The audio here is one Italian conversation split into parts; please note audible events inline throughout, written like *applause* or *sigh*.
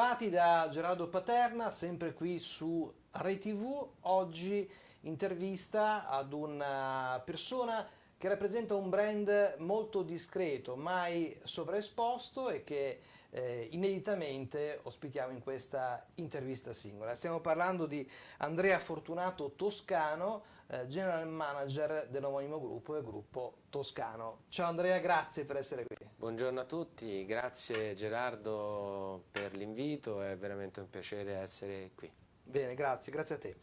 Bentrovati da Gerardo Paterna, sempre qui su Rai TV. Oggi intervista ad una persona che rappresenta un brand molto discreto, mai sovraesposto e che eh, ineditamente ospitiamo in questa intervista singola. Stiamo parlando di Andrea Fortunato Toscano, eh, General Manager dell'omonimo gruppo e gruppo Toscano. Ciao Andrea, grazie per essere qui. Buongiorno a tutti, grazie Gerardo per l'invito, è veramente un piacere essere qui. Bene, grazie, grazie a te.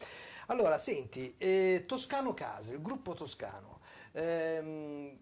Allora, senti, eh, Toscano Case, il gruppo Toscano, ehm,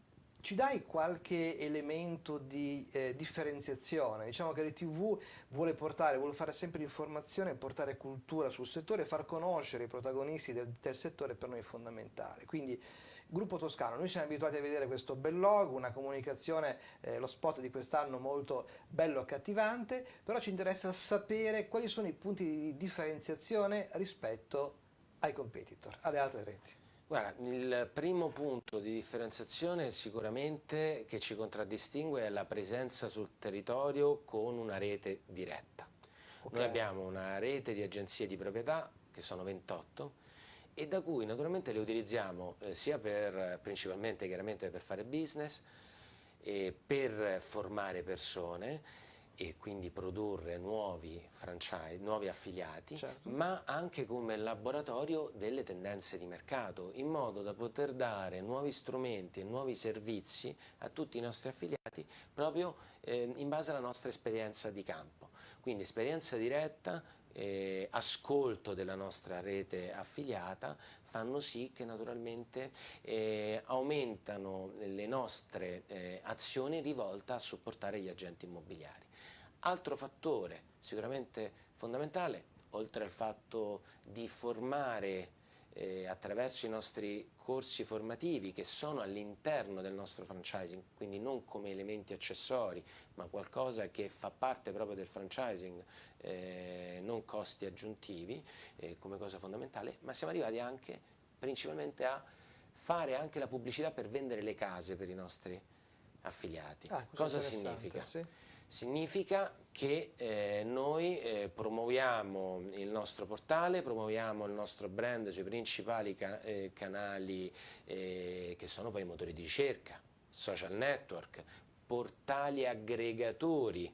ci dai qualche elemento di eh, differenziazione? Diciamo che l'ITV vuole portare, vuole fare sempre informazione, portare cultura sul settore, far conoscere i protagonisti del, del settore per noi fondamentale. Quindi, Gruppo Toscano, noi siamo abituati a vedere questo bel logo, una comunicazione, eh, lo spot di quest'anno molto bello e accattivante, però ci interessa sapere quali sono i punti di differenziazione rispetto ai competitor, alle altre reti. Guarda, il primo punto di differenziazione sicuramente che ci contraddistingue è la presenza sul territorio con una rete diretta. Okay. Noi abbiamo una rete di agenzie di proprietà, che sono 28, e da cui naturalmente le utilizziamo eh, sia per, principalmente chiaramente per fare business, per formare persone e quindi produrre nuovi franchise, nuovi affiliati, certo. ma anche come laboratorio delle tendenze di mercato, in modo da poter dare nuovi strumenti e nuovi servizi a tutti i nostri affiliati proprio eh, in base alla nostra esperienza di campo. Quindi esperienza diretta, eh, ascolto della nostra rete affiliata fanno sì che naturalmente eh, aumentano le nostre eh, azioni rivolte a supportare gli agenti immobiliari. Altro fattore sicuramente fondamentale, oltre al fatto di formare eh, attraverso i nostri corsi formativi che sono all'interno del nostro franchising, quindi non come elementi accessori, ma qualcosa che fa parte proprio del franchising, eh, non costi aggiuntivi eh, come cosa fondamentale, ma siamo arrivati anche principalmente a fare anche la pubblicità per vendere le case per i nostri affiliati. Ah, cosa significa? Sì significa che eh, noi eh, promuoviamo il nostro portale, promuoviamo il nostro brand sui principali ca eh, canali eh, che sono poi i motori di ricerca, social network, portali aggregatori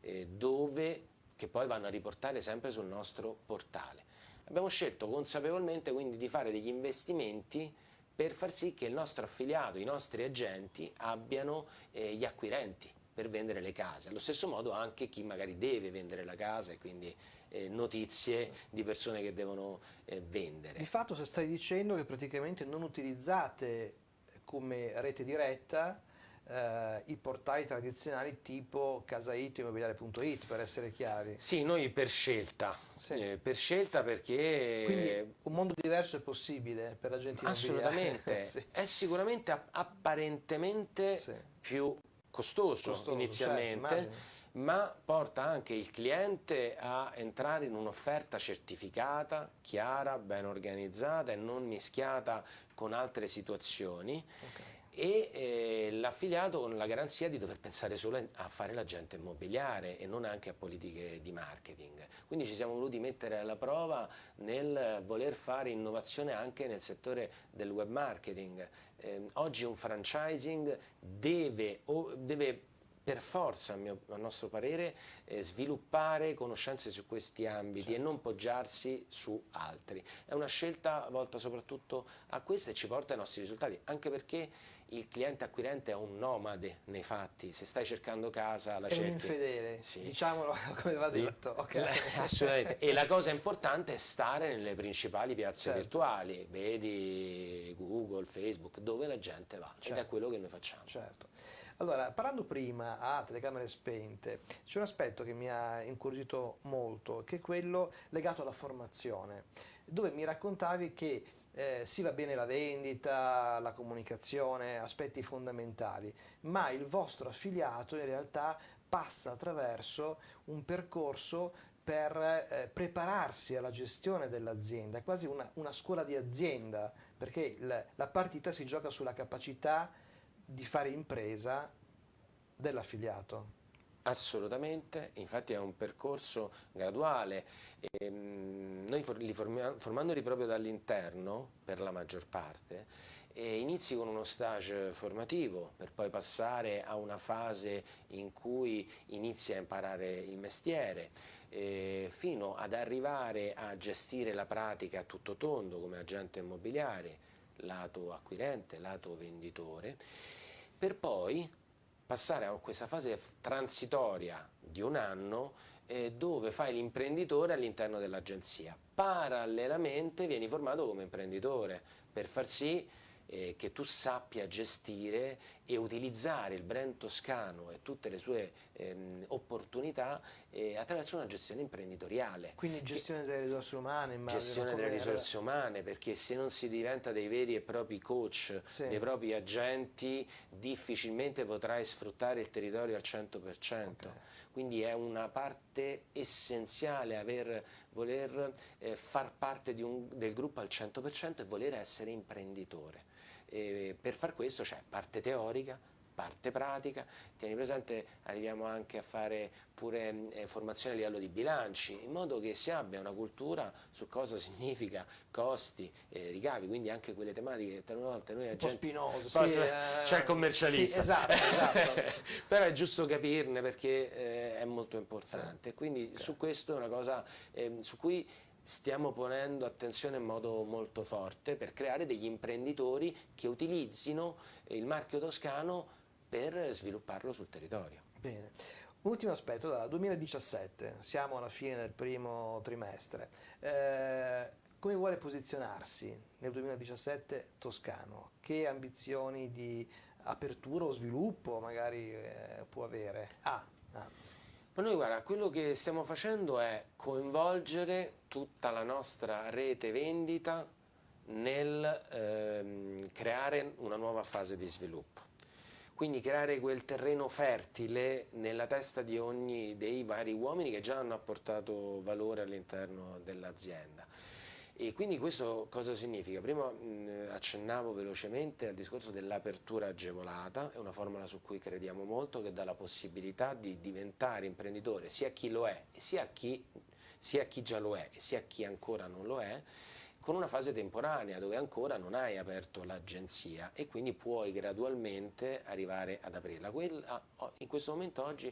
eh, dove, che poi vanno a riportare sempre sul nostro portale. Abbiamo scelto consapevolmente quindi di fare degli investimenti per far sì che il nostro affiliato, i nostri agenti abbiano eh, gli acquirenti per vendere le case. Allo stesso modo anche chi magari deve vendere la casa e quindi eh, notizie di persone che devono eh, vendere. Di fatto stai dicendo che praticamente non utilizzate come rete diretta eh, i portali tradizionali tipo casait immobiliare.it per essere chiari. Sì, noi per scelta, sì. eh, per scelta perché... Quindi un mondo diverso è possibile per la gente? Assolutamente, *laughs* sì. è sicuramente apparentemente sì. più costoso, costoso inizialmente, certo, ma porta anche il cliente a entrare in un'offerta certificata, chiara, ben organizzata e non mischiata con altre situazioni. Okay e eh, l'affiliato con la garanzia di dover pensare solo a fare l'agente immobiliare e non anche a politiche di marketing. Quindi ci siamo voluti mettere alla prova nel voler fare innovazione anche nel settore del web marketing. Eh, oggi un franchising deve, deve per forza, a, mio, a nostro parere, eh, sviluppare conoscenze su questi ambiti certo. e non poggiarsi su altri. È una scelta volta soprattutto a questo e ci porta ai nostri risultati, anche perché il cliente acquirente è un nomade nei fatti, se stai cercando casa la è cerchi. È un infedele, sì. diciamolo *laughs* come va detto. Okay. *laughs* Assolutamente, e la cosa importante è stare nelle principali piazze certo. virtuali, vedi Google, Facebook, dove la gente va, certo. ed è certo. quello che noi facciamo. Certo. Allora, parlando prima a telecamere spente, c'è un aspetto che mi ha incuriosito molto, che è quello legato alla formazione, dove mi raccontavi che eh, sì va bene la vendita, la comunicazione, aspetti fondamentali, ma il vostro affiliato in realtà passa attraverso un percorso per eh, prepararsi alla gestione dell'azienda, quasi una, una, scuola di azienda, perché la, la partita si gioca sulla capacità di fare impresa dell'affiliato. Assolutamente, infatti è un percorso graduale. Ehm, noi li formiamo, formandoli proprio dall'interno, per la maggior parte, inizi con uno stage formativo per poi passare a una fase in cui inizi a imparare il mestiere fino ad arrivare a gestire la pratica a tutto tondo come agente immobiliare, lato acquirente, lato venditore, per poi passare a questa fase transitoria di un anno eh, dove fai l'imprenditore all'interno dell'agenzia. Parallelamente vieni formato come imprenditore per far sì eh, che tu sappia gestire e utilizzare il brand toscano e tutte le sue ehm, opportunità eh, attraverso una gestione imprenditoriale. Quindi gestione che, delle risorse umane, immagino. Gestione delle risorse umane, perché se non si diventa dei veri e propri coach, sì. dei propri agenti, difficilmente potrai sfruttare il territorio al 100%. Okay. Quindi è una parte essenziale aver, voler eh, far parte un, del gruppo al 100% e voler essere imprenditore. E per far questo c'è parte teorica, parte pratica, tieni presente arriviamo anche a fare pure eh, formazione a livello di bilanci, in modo che si abbia una cultura su cosa significa costi, eh, ricavi, quindi anche quelle tematiche che talune volte noi. Un po' spinoso, sì, eh, c'è il commercialista, sì, esatto, esatto. *laughs* però è giusto capirne perché eh, è molto importante, quindi okay. su questo è una cosa ehm, su cui stiamo ponendo attenzione in modo molto forte per creare degli imprenditori che utilizzino il marchio toscano per svilupparlo sul territorio. Bene. Ultimo aspetto, dal 2017, siamo alla fine del primo trimestre, eh, come vuole posizionarsi nel 2017 Toscano? Che ambizioni di apertura o sviluppo magari eh, può avere? Ah, anzi. Ma noi guarda, quello che stiamo facendo è coinvolgere tutta la nostra rete vendita nel ehm, creare una nuova fase di sviluppo. Quindi creare quel terreno fertile nella testa di ogni dei vari uomini che già hanno apportato valore all'interno dell'azienda. E quindi questo cosa significa? Prima mh, accennavo velocemente al discorso dell'apertura agevolata, è una formula su cui crediamo molto che dà la possibilità di diventare imprenditore sia a chi lo è, sia a chi, sia a chi già lo è sia a chi ancora non lo è, con una fase temporanea dove ancora non hai aperto l'agenzia e quindi puoi gradualmente arrivare ad aprirla. Quella, in questo momento oggi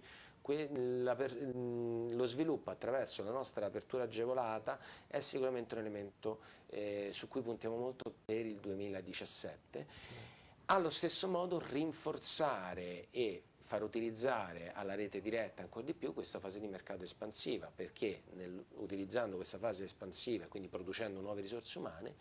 lo sviluppo attraverso la nostra apertura agevolata è sicuramente un elemento eh, su cui puntiamo molto per il 2017. Allo stesso modo rinforzare e far utilizzare alla rete diretta ancora di più questa fase di mercato espansiva perché nel, utilizzando questa fase espansiva quindi producendo nuove risorse umane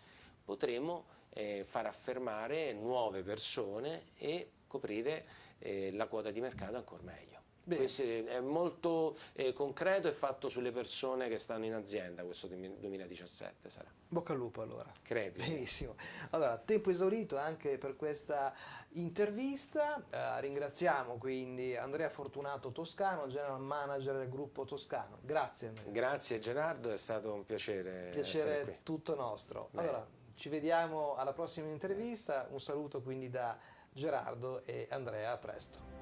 potremo eh, far affermare nuove persone e coprire eh, la quota di mercato ancora meglio. Questo è molto eh, concreto e fatto sulle persone che stanno in azienda questo 2017 sarà. Bocca al lupo allora. Crepi. Benissimo. Allora, tempo esaurito anche per questa intervista. Eh, ringraziamo quindi Andrea Fortunato Toscano, General Manager del gruppo Toscano. Grazie Andrea. Grazie Gerardo, è stato un piacere. Piacere tutto nostro. Beh. Allora, ci vediamo alla prossima intervista. Un saluto quindi da Gerardo e Andrea, a presto.